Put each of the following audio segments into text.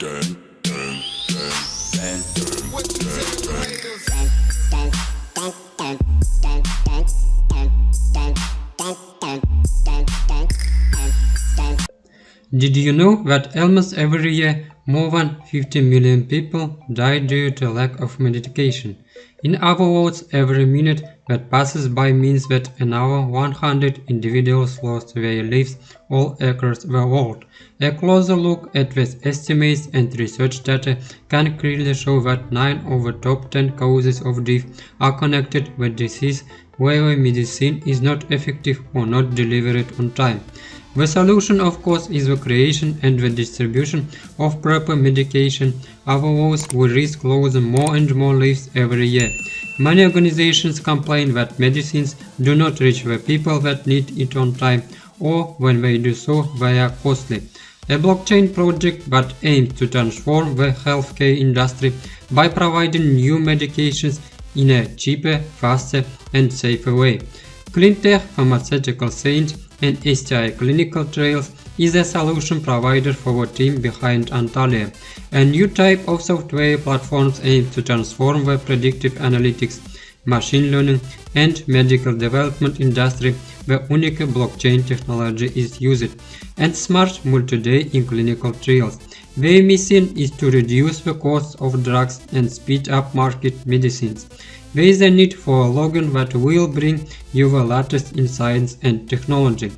Did you know that almost every year more than 50 million people die due to lack of medication? In other words, every minute that passes by means that another 100 individuals lost their lives all across the world. A closer look at these estimates and research data can clearly show that 9 of the top 10 causes of death are connected with disease where medicine is not effective or not delivered on time. The solution of course is the creation and the distribution of proper medication, otherwise we risk losing more and more lives every year. Many organizations complain that medicines do not reach the people that need it on time or when they do so they are costly. A blockchain project that aims to transform the healthcare industry by providing new medications in a cheaper, faster and safer way. Cleantech Pharmaceutical Science and STI Clinical Trials is a solution provider for the team behind Antalya, a new type of software platforms aimed to transform the predictive analytics, machine learning and medical development industry where unique blockchain technology is used, and smart multi-day in clinical trials. Their mission is to reduce the cost of drugs and speed up market medicines. There is a need for a login that will bring you the latest in science and technology.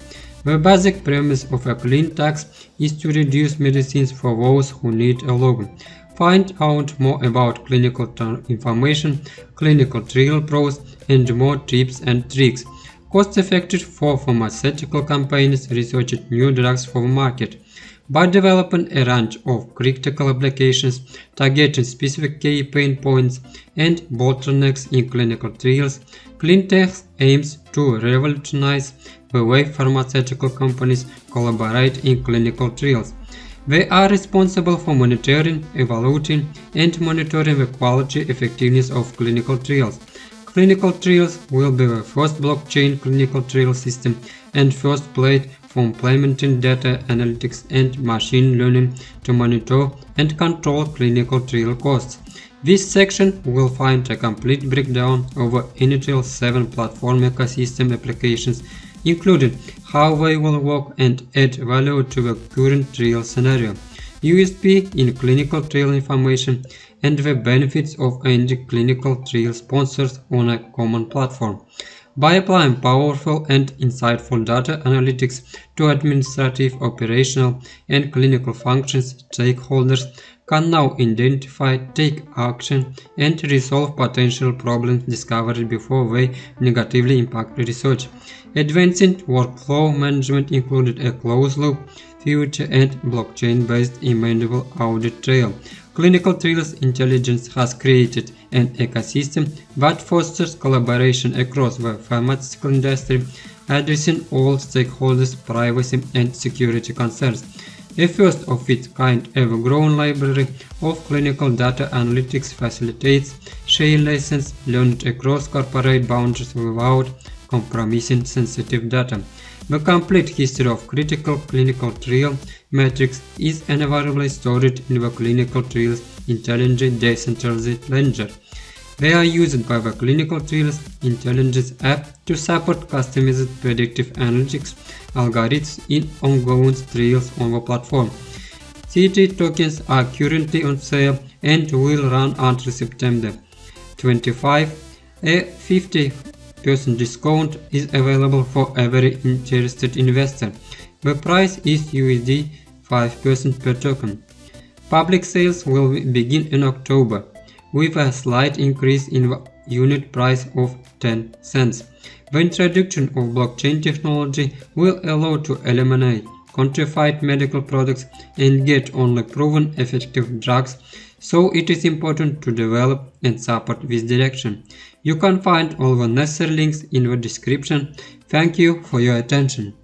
The basic premise of a clean tax is to reduce medicines for those who need a login. Find out more about clinical information, clinical trial pros and more tips and tricks. Cost effective for pharmaceutical companies researching new drugs for the market by developing a range of critical applications targeting specific key pain points and bottlenecks in clinical trials, Cleantech aims to revolutionize the way pharmaceutical companies collaborate in clinical trials. They are responsible for monitoring, evaluating, and monitoring the quality effectiveness of clinical trials. Clinical trials will be the first blockchain clinical trial system and first plate for implementing data analytics and machine learning to monitor and control clinical trial costs. This section will find a complete breakdown over initial 7 platform ecosystem applications including how they will work and add value to the current trial scenario, USP in clinical trial information, and the benefits of ending clinical trial sponsors on a common platform. By applying powerful and insightful data analytics to administrative, operational, and clinical functions, stakeholders can now identify, take action, and resolve potential problems discovered before they negatively impact research. Advancing workflow management included a closed-loop feature and blockchain-based immutable audit trail. Clinical Trials Intelligence has created an ecosystem that fosters collaboration across the pharmaceutical industry, addressing all stakeholders' privacy and security concerns. A first of its kind ever-growing library of clinical data analytics facilitates sharing lessons learned across corporate boundaries without compromising sensitive data. The complete history of critical clinical trial metrics is invariably stored in the clinical trials intelligent decentralized ledger. They are used by the Clinical Trials Intelligence app to support customized predictive analytics algorithms in ongoing trials on the platform. CT tokens are currently on sale and will run until September 25. A 50% discount is available for every interested investor. The price is USD 5% per token. Public sales will begin in October with a slight increase in the unit price of 10 cents. The introduction of blockchain technology will allow to eliminate counterfeit medical products and get only proven effective drugs, so it is important to develop and support this direction. You can find all the necessary links in the description. Thank you for your attention.